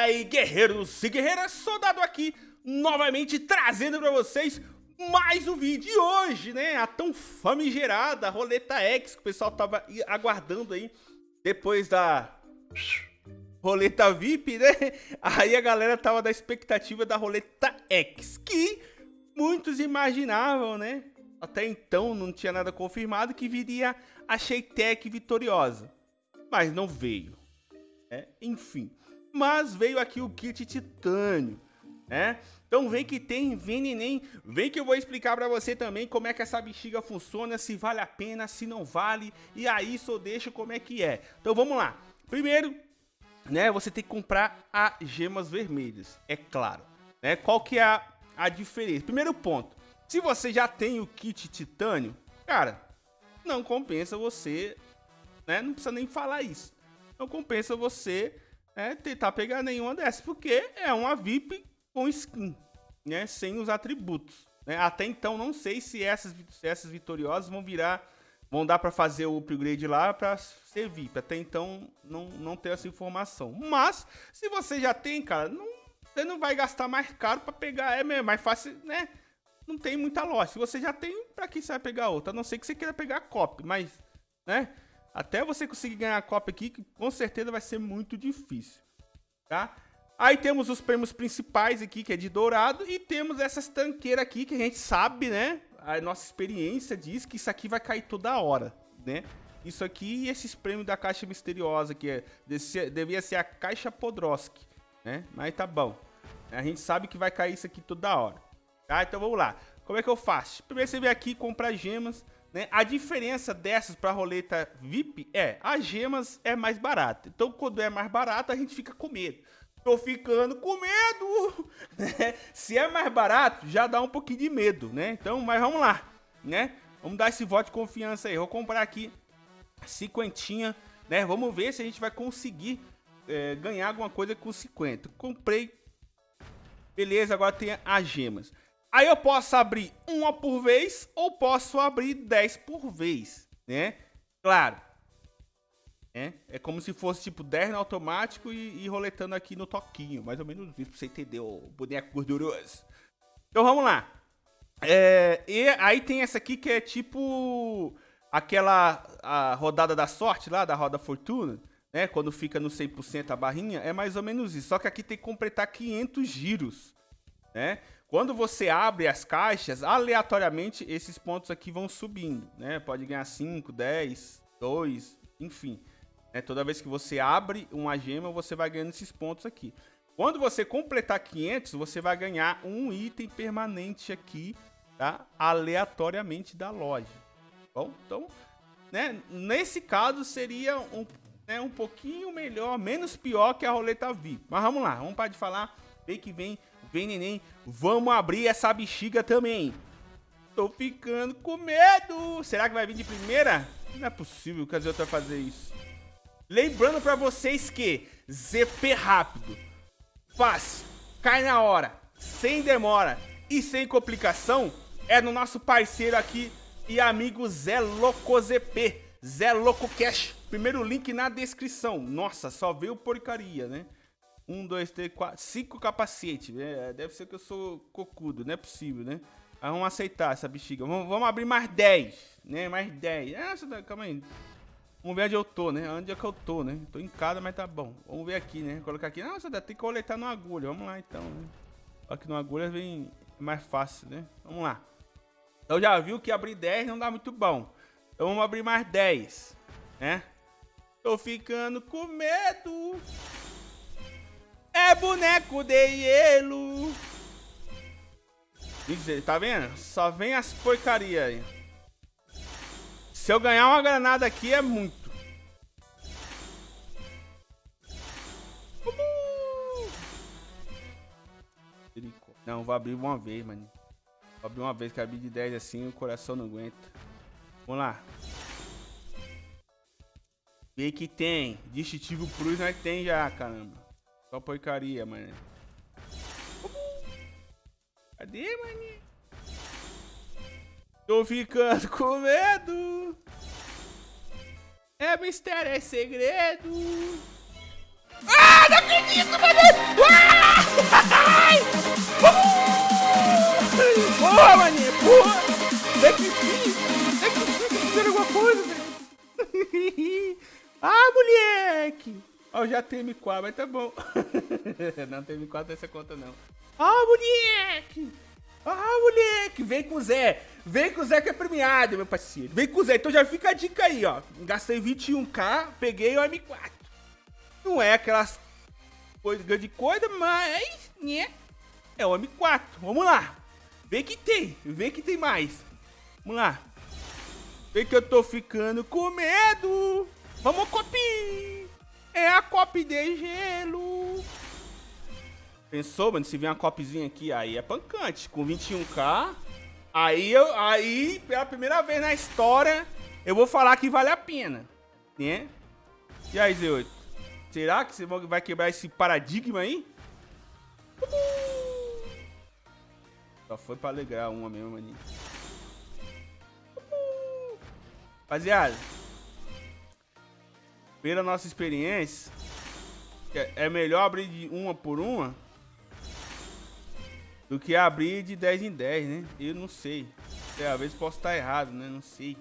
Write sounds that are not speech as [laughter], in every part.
Fala aí, guerreiros e guerreiras, soldado aqui, novamente trazendo pra vocês mais um vídeo. E hoje, né, a tão famigerada Roleta X, que o pessoal tava aguardando aí, depois da Roleta VIP, né? [laughs] Aí a galera tava da expectativa da Roleta X, que muitos imaginavam, né? Até então não tinha nada confirmado que viria a Sheitec vitoriosa, mas não veio. É, enfim, mas veio aqui o kit titânio, né? Então vem que tem, vem neném, vem que eu vou explicar pra você também como é que essa bexiga funciona, se vale a pena, se não vale, e aí só deixo como é que é. Então vamos lá. Primeiro, né, você tem que comprar as gemas vermelhas, é claro. Né? Qual que é a, a diferença? Primeiro ponto, se você já tem o kit titânio, cara, não compensa você, né, não precisa nem falar isso. Não compensa você é, tentar pegar nenhuma dessas, porque é uma VIP com skin, né? Sem os atributos. Né? Até então não sei se essas, se essas vitoriosas vão virar, vão dar para fazer o upgrade lá para ser VIP. Até então não, não tenho essa informação. Mas se você já tem, cara, não, você não vai gastar mais caro para pegar, é mesmo, mais fácil, né? Não tem muita loja. Se você já tem, para que você vai pegar outra? A não ser que você queira pegar copy, mas, né? Até você conseguir ganhar a Copa aqui, que com certeza vai ser muito difícil, tá? Aí temos os prêmios principais aqui, que é de dourado, e temos essas tanqueiras aqui, que a gente sabe, né? A nossa experiência diz que isso aqui vai cair toda hora, né? Isso aqui e esses prêmios da caixa misteriosa, que é, devia ser a caixa Podroski, né? Mas tá bom. A gente sabe que vai cair isso aqui toda hora, tá? Então vamos lá. Como é que eu faço? Primeiro você vem aqui comprar gemas, né? A diferença dessas para roleta VIP é, as gemas é mais barata. Então, quando é mais barato, a gente fica com medo. Tô ficando com medo! [laughs] Né? Se é mais barato, já dá um pouquinho de medo, né? Então, mas vamos lá, né? Vamos dar esse voto de confiança aí. Vou comprar aqui cinquentinha, né? Vamos ver se a gente vai conseguir é, ganhar alguma coisa com 50. Comprei. Beleza, agora tem as gemas. Aí eu posso abrir uma por vez ou posso abrir 10 por vez, né? Claro. É, é como se fosse tipo 10 no automático e, e roletando aqui no toquinho. Mais ou menos isso pra você entender, o boneco gorduroso. Então vamos lá. É, e aí tem essa aqui que é tipo aquela a rodada da sorte lá, da roda fortuna, né? Quando fica no 100% a barrinha, é mais ou menos isso. Só que aqui tem que completar 500 giros, né? Quando você abre as caixas, aleatoriamente esses pontos aqui vão subindo, né? Pode ganhar 5, 10, 2, enfim. É, toda vez que você abre uma gema, você vai ganhando esses pontos aqui. Quando você completar 500, você vai ganhar um item permanente aqui, tá? Aleatoriamente da loja. Bom, então, né? Nesse caso seria um, né, um pouquinho melhor, menos pior que a roleta VIP. Mas vamos lá, vamos parar de falar. Vem que vem Vem, neném. Vamos abrir essa bexiga também. Tô ficando com medo. Será que vai vir de primeira? Não é possível que a Zé vai fazer isso. Lembrando pra vocês que ZP rápido, fácil, cai na hora, sem demora e sem complicação é no nosso parceiro aqui e amigo Zé Loco ZP, Zé Loco Cash. Primeiro link na descrição. Nossa, só veio porcaria, né? Um, dois, três, quatro, cinco capacetes. É, deve ser que eu sou cocudo, não é possível, né? Mas vamos aceitar essa bexiga. Vamos, vamos abrir mais 10, né? Mais 10. Ah, calma aí. Vamos ver onde eu tô, né? Onde é que eu tô, né? Tô em casa, mas tá bom. Vamos ver aqui, né? Colocar aqui. Nossa, tem que coletar no agulha. Vamos lá, então. Né? Aqui no agulha vem mais fácil, né? Vamos lá. Então já viu que abrir 10 não dá muito bom. Então vamos abrir mais 10, né? Tô ficando com medo. Boneco de hielo. Tá vendo? Só vem as porcaria aí. Se eu ganhar uma granada aqui é muito. Não, vou abrir uma vez, mano. Vou abrir uma vez, que abrir de 10 assim, o coração não aguenta. Vamos lá. Vê que tem. Distintivo Plus nós tem já, caramba. Só porcaria, mano. Cadê, mano? Tô ficando com medo. É mistério, é segredo. Ah, não acredito, mano! Já tem M4, mas tá bom. [laughs] não tem M4 nessa conta, não. Ah, moleque! Ah, moleque! Vem com o Zé. Vem com o Zé que é premiado, meu parceiro. Vem com o Zé. Então já fica a dica aí, ó. Gastei 21k, peguei o M4. Não é aquelas coisas grande coisa, mas, né? É o M4. Vamos lá. Vê que tem. Vê que tem mais. Vamos lá. Vê que eu tô ficando com medo. Vamos, copy. É a copy de gelo. Pensou, mano? Se vier uma copzinha aqui, aí é pancante. Com 21k. Aí, eu, aí, pela primeira vez na história, eu vou falar que vale a pena. Né? E aí, Z8? Será que você vai quebrar esse paradigma aí? Só foi pra alegrar uma mesmo, maninho. Rapaziada, pela nossa experiência, é melhor abrir de uma por uma do que abrir de 10 em 10, né? Eu não sei. Às vezes posso estar errado, né? Não sei.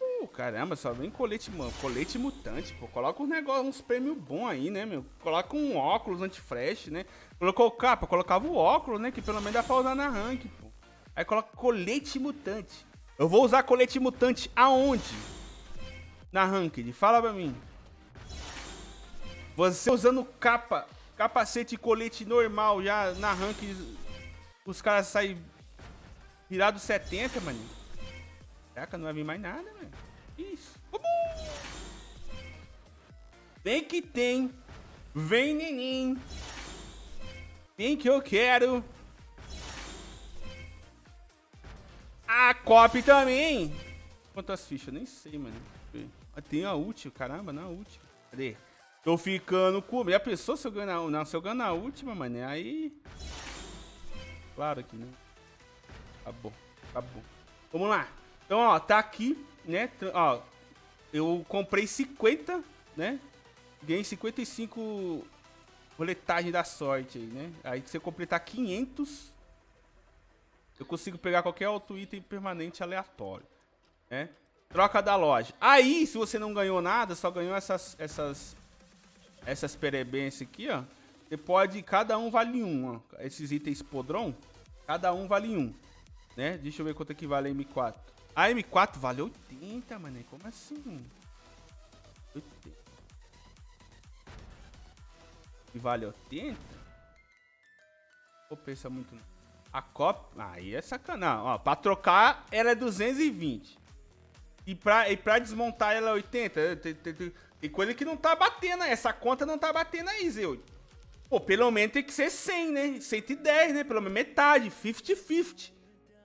Uh, caramba, só vem colete, mano. Colete mutante, pô. Coloca uns negócios, uns prêmios bons aí, né, meu? Coloca um óculos anti-flash, né? Colocou capa, colocava o óculos, né? Que pelo menos dá pra usar na rank, pô. Aí coloca colete mutante. Eu vou usar colete mutante aonde? Na ranked. Fala pra mim. Você usando capa Capacete e colete normal já na rank. Os caras saem virados 70, mano. Caraca, não vai vir mais nada, mano. Isso. Vem que tem. Vem, neném. Vem que eu quero. A copy também. Quantas fichas? Nem sei, mano. Tem a última, caramba, na última. Cadê? Tô ficando com... Já pensou se eu ganhar... Não, se eu ganhar a última, mano, aí... Claro que não. Tá bom, tá bom. Vamos lá. Então, ó, tá aqui, né? Ó, eu comprei 50, né? Ganhei 55 roletagem da sorte aí, né? Aí eu completar 500, eu consigo pegar qualquer outro item permanente aleatório, né? Troca da loja. Aí, se você não ganhou nada, só ganhou essas, essas essas perebências aqui, ó. Você pode, cada um vale um, ó. Esses itens podrão, cada um vale um, né? Deixa eu ver quanto é que vale a M4. A M4 vale 80, mano. Como assim? 80. E vale 80? Vou pensar muito. A cop... Aí é sacanagem. Ó, pra trocar, ela é 220. E pra, e pra desmontar ela é 80. Tem coisa que não tá batendo, essa conta não tá batendo aí, Zeu. Pô, pelo menos tem que ser 100, né? 110, né? Pelo menos metade, 50-50.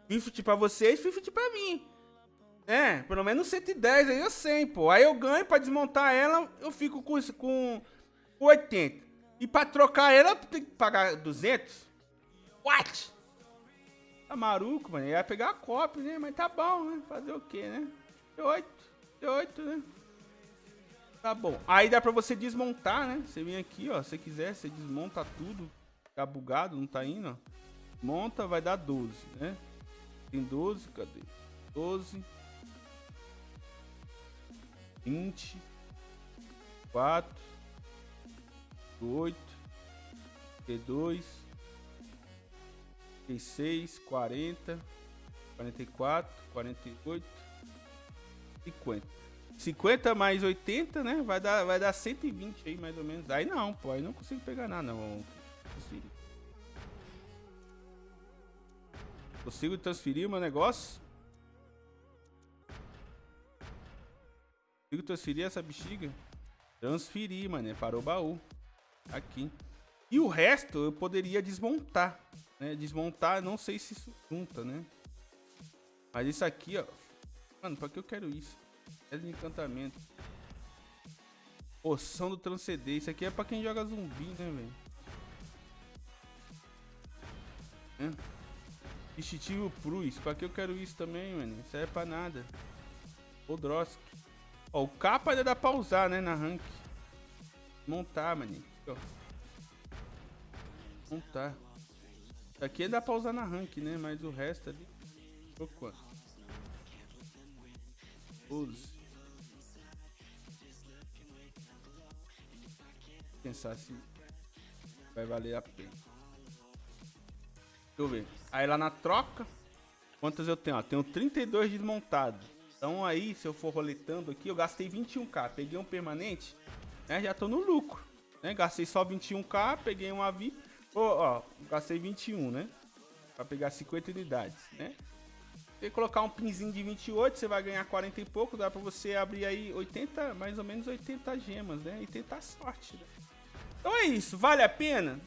50 pra vocês, 50 pra mim. É, pelo menos 110 aí eu 100, pô. Aí eu ganho pra desmontar ela, eu fico com, com 80. E pra trocar ela, tem que pagar 200? What? Tá maluco, mano. Ia pegar a cópia, né? Mas tá bom, né? Fazer o quê, né? 8, 8, né? Tá bom. Aí dá pra você desmontar, né? Você vem aqui, ó. Se quiser, você desmonta tudo. Tá bugado, não tá indo, ó. Monta, vai dar 12, né? Tem 12, cadê? 12. 20. 4. 8. 32. 36. 40. 44. 48. 50. 50 mais 80, né? Vai dar, vai dar 120 aí, mais ou menos. Aí não, pô. Aí não consigo pegar nada, não. Consigo. Consigo transferir o meu negócio? Consigo transferir essa bexiga? Transferir, mano. Para o baú. Aqui. E o resto eu poderia desmontar. Né? Desmontar, não sei se isso junta, né? Mas isso aqui, ó. Mano, pra que eu quero isso? É de encantamento. Poção do transcender. Isso aqui é pra quem joga zumbi, né, velho? É. Instintivo Prus. Pra que eu quero isso também, mano? Isso aí é pra nada. Podrosk. Ó, o capa ainda dá pra usar, né, na rank. Montar, mano. Ó. Montar. Isso aqui dá pra usar na rank, né? Mas o resto ali... Quanto? 12. pensar se vai valer a pena. Deixa eu ver. Aí lá na troca, quantas eu tenho? Ó, tenho 32 desmontados. Então aí, se eu for roletando aqui, eu gastei 21k. Peguei um permanente, né? Já tô no lucro. Né? Gastei só 21k, peguei um VIP. Oh, ó, gastei 21, né? Pra pegar 50 unidades, né? Se colocar um pinzinho de 28, você vai ganhar 40 e pouco. Dá pra você abrir aí 80, mais ou menos 80 gemas, né? E tentar sorte, né? Então é isso, vale a pena?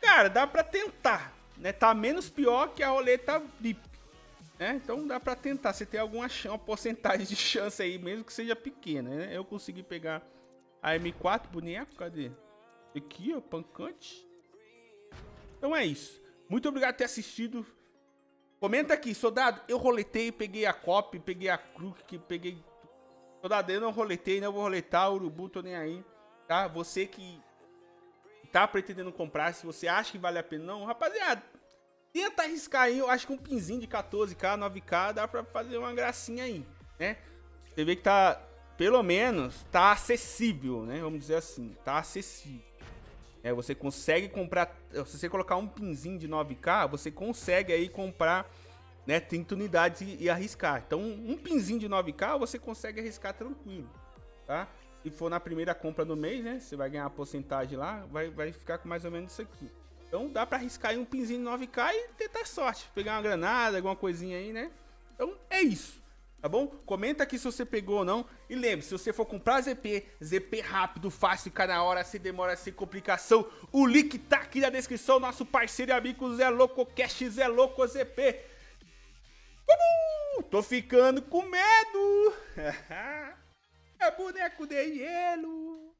Cara, dá pra tentar, né? Tá menos pior que a roleta VIP, né? Então dá pra tentar, você tem alguma uma porcentagem de chance aí, mesmo que seja pequena, né? Eu consegui pegar a M4 boneco, cadê? Aqui, ó, pancante. Então é isso. Muito obrigado por ter assistido. Comenta aqui, soldado, eu roletei, peguei a copy, peguei a crook, peguei... Soldado, eu não roletei, não vou roletar, urubu, tô nem aí, tá? Você que tá pretendendo comprar, se você acha que vale a pena, não, rapaziada, tenta arriscar aí, eu acho que um pinzinho de 14k, 9k, dá pra fazer uma gracinha aí, né? Você vê que tá, pelo menos, tá acessível, né? Vamos dizer assim, tá acessível. É, você consegue comprar, se você colocar um pinzinho de 9K, você consegue aí comprar né, 30 unidades e, e, arriscar. Então, um pinzinho de 9K você consegue arriscar tranquilo, tá? Se for na primeira compra do mês, né, você vai ganhar a porcentagem lá, vai, vai ficar com mais ou menos isso aqui. Então, dá pra arriscar aí um pinzinho de 9K e tentar sorte, pegar uma granada, alguma coisinha aí, né? Então, é isso tá bom? Comenta aqui se você pegou ou não. E lembre, se você for comprar ZP, ZP rápido, fácil, fica na hora, sem demora, sem complicação, o link tá aqui na descrição, nosso parceiro e amigo Zé Louco Cash, Zé Louco ZP. Uhul! Tô ficando com medo! [laughs] é boneco de gelo!